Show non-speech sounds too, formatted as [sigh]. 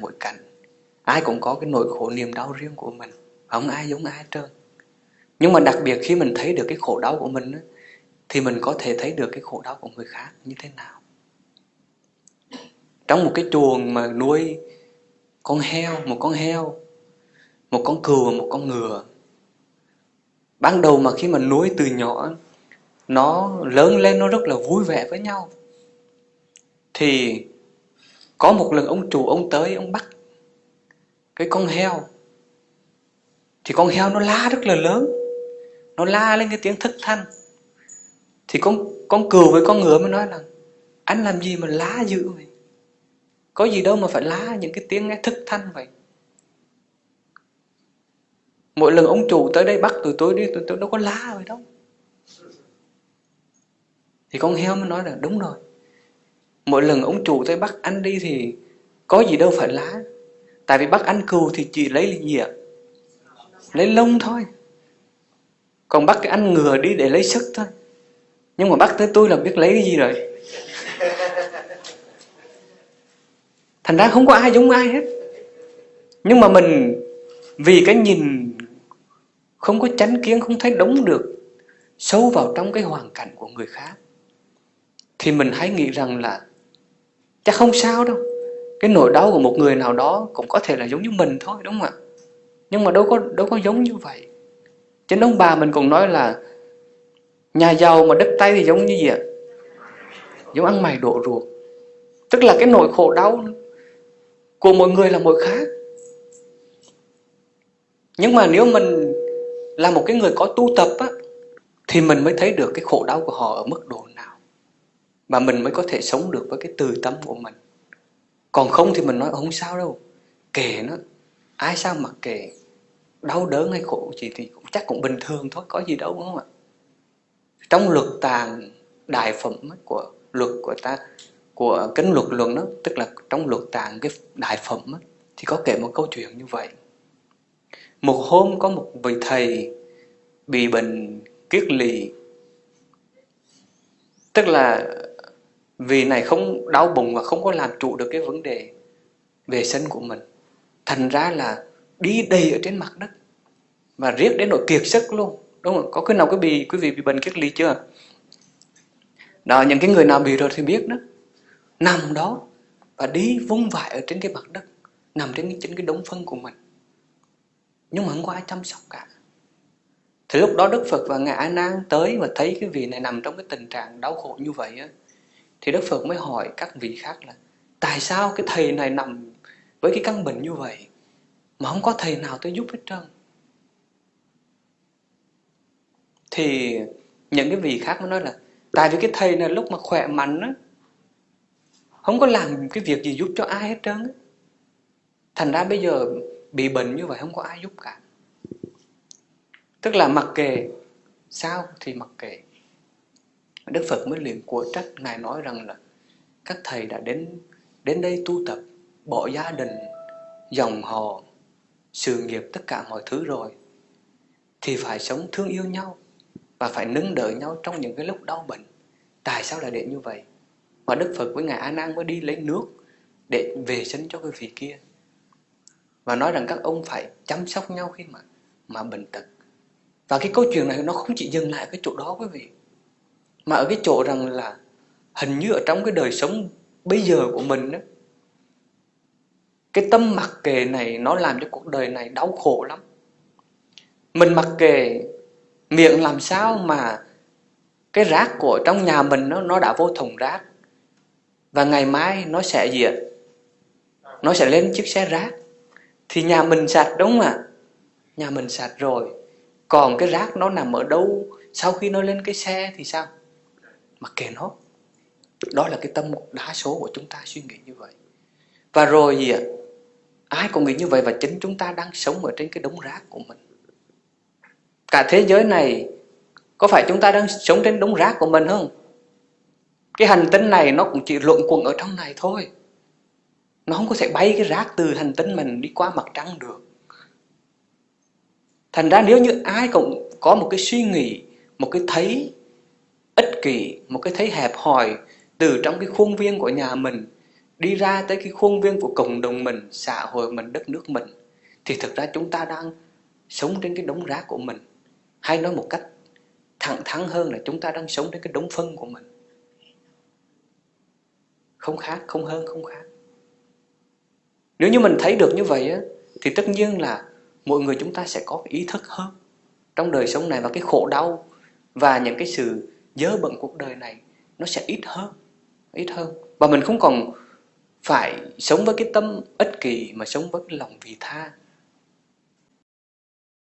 mỗi cảnh. Ai cũng có cái nỗi khổ niềm đau riêng của mình. Không ai giống ai hết trơn. Nhưng mà đặc biệt khi mình thấy được cái khổ đau của mình thì mình có thể thấy được cái khổ đau của người khác như thế nào. Trong một cái chuồng mà nuôi con heo, một con heo, một con cừu và một con ngựa, ban đầu mà khi mà nuôi từ nhỏ, nó lớn lên nó rất là vui vẻ với nhau. Thì có một lần ông chủ ông tới, ông bắt cái con heo. Thì con heo nó la rất là lớn. Nó la lên cái tiếng thất thanh. Thì con con cừu với con ngựa mới nói là, anh làm gì mà lá dữ vậy? Có gì đâu mà phải lá những cái tiếng nghe thức thanh vậy. Mỗi lần ông chủ tới đây bắt tụi tôi đi, tụi tôi đâu có lá vậy đâu. Thì con heo mới nói là, đúng rồi mỗi lần ông chủ tới bắt anh đi thì có gì đâu phải lá. Tại vì bắt anh cừu thì chỉ lấy gì ạ lấy lông thôi. Còn bắt cái anh ngừa đi để lấy sức thôi. Nhưng mà bắt tới tôi là biết lấy cái gì rồi. [laughs] Thành ra không có ai giống ai hết. Nhưng mà mình, vì cái nhìn không có chánh kiến, không thấy đúng được, sâu vào trong cái hoàn cảnh của người khác, thì mình hãy nghĩ rằng là chắc không sao đâu. Cái nỗi đau của một người nào đó cũng có thể là giống như mình thôi, đúng không ạ? Nhưng mà đâu có đâu có giống như vậy. Trên ông bà mình cũng nói là, nhà giàu mà đất tay thì giống như gì ạ? Giống ăn mày đổ ruột. Tức là cái nỗi khổ đau của mỗi người là mỗi khác. Nhưng mà nếu mình là một cái người có tu tập á, thì mình mới thấy được cái khổ đau của họ ở mức độ mà và mình mới có thể sống được với cái từ tâm của mình. Còn không thì mình nói ờ, không sao đâu. Kể nó. Ai sao mặc kệ? Đau đớn hay khổ gì thì cũng chắc cũng bình thường thôi có gì đâu đúng không ạ? Trong luật tàng đại phẩm của luật của ta của kinh luật luận đó tức là trong luật tàng cái đại phẩm đó, thì có kể một câu chuyện như vậy. Một hôm có một vị thầy bị bệnh kiết lì tức là vì này không đau bụng và không có làm trụ được cái vấn đề về sân của mình. Thành ra là đi đầy ở trên mặt đất và riết đến nỗi kiệt sức luôn. Đúng không? Có cái nào quý vị quý vị bị bệnh kiết ly chưa? Đó những cái người nào bị rồi thì biết đó. Nằm đó và đi vung vãi ở trên cái mặt đất nằm trên cái, trên cái đống phân của mình. Nhưng mà không có ai chăm sóc cả. Thì lúc đó Đức Phật và Ngài A Nan tới và thấy cái vị này nằm trong cái tình trạng đau khổ như vậy á, thì Đức Phật mới hỏi các vị khác là, tại sao cái thầy này nằm với cái căn bệnh như vậy mà không có thầy nào tới giúp hết trơn? Thì những cái vị khác mới nói là, tại vì cái thầy này lúc mà khỏe mạnh á, không có làm cái việc gì giúp cho ai hết trơn á. Thành ra bây giờ bị bệnh như vậy không có ai giúp cả. Tức là mặc kệ. Sao thì mặc kệ. Đức Phật mới liền của trách, Ngài nói rằng là các thầy đã đến đến đây tu tập, bỏ gia đình, dòng họ, sự nghiệp tất cả mọi thứ rồi, thì phải sống thương yêu nhau và phải nâng đỡ nhau trong những cái lúc đau bệnh. Tại sao lại để như vậy? Và Đức Phật với Ngài A Nan mới đi lấy nước để về sinh cho cái vị kia. Và nói rằng các ông phải chăm sóc nhau khi mà mà bệnh tật. Và cái câu chuyện này nó không chỉ dừng lại cái chỗ đó quý vị mà ở cái chỗ rằng là hình như ở trong cái đời sống bây giờ của mình đó, cái tâm mặc kệ này nó làm cho cuộc đời này đau khổ lắm. Mình mặc kệ miệng làm sao mà cái rác của trong nhà mình nó nó đã vô thùng rác và ngày mai nó sẽ gì ạ? Nó sẽ lên chiếc xe rác. Thì nhà mình sạch đúng không ạ? Nhà mình sạch rồi. Còn cái rác nó nằm ở đâu? Sau khi nó lên cái xe thì sao? Mặc kệ nó, đó là cái tâm đa số của chúng ta suy nghĩ như vậy. Và rồi gì ạ? Ai cũng nghĩ như vậy và chính chúng ta đang sống ở trên cái đống rác của mình. Cả thế giới này, có phải chúng ta đang sống trên đống rác của mình không? Cái hành tinh này nó cũng chỉ luận quẩn ở trong này thôi. Nó không có thể bay cái rác từ hành tinh mình đi qua mặt trăng được. Thành ra nếu như ai cũng có một cái suy nghĩ, một cái thấy ích kỷ một cái thấy hẹp hòi từ trong cái khuôn viên của nhà mình đi ra tới cái khuôn viên của cộng đồng mình, xã hội mình, đất nước mình thì thực ra chúng ta đang sống trên cái đống rác của mình. Hay nói một cách thẳng thắn hơn là chúng ta đang sống trên cái đống phân của mình. Không khác, không hơn, không khác. Nếu như mình thấy được như vậy á, thì tất nhiên là mọi người chúng ta sẽ có ý thức hơn trong đời sống này và cái khổ đau và những cái sự dơ bận cuộc đời này, nó sẽ ít hơn ít hơn. Và mình không còn phải sống với cái tâm ích kỷ mà sống với cái lòng vị tha.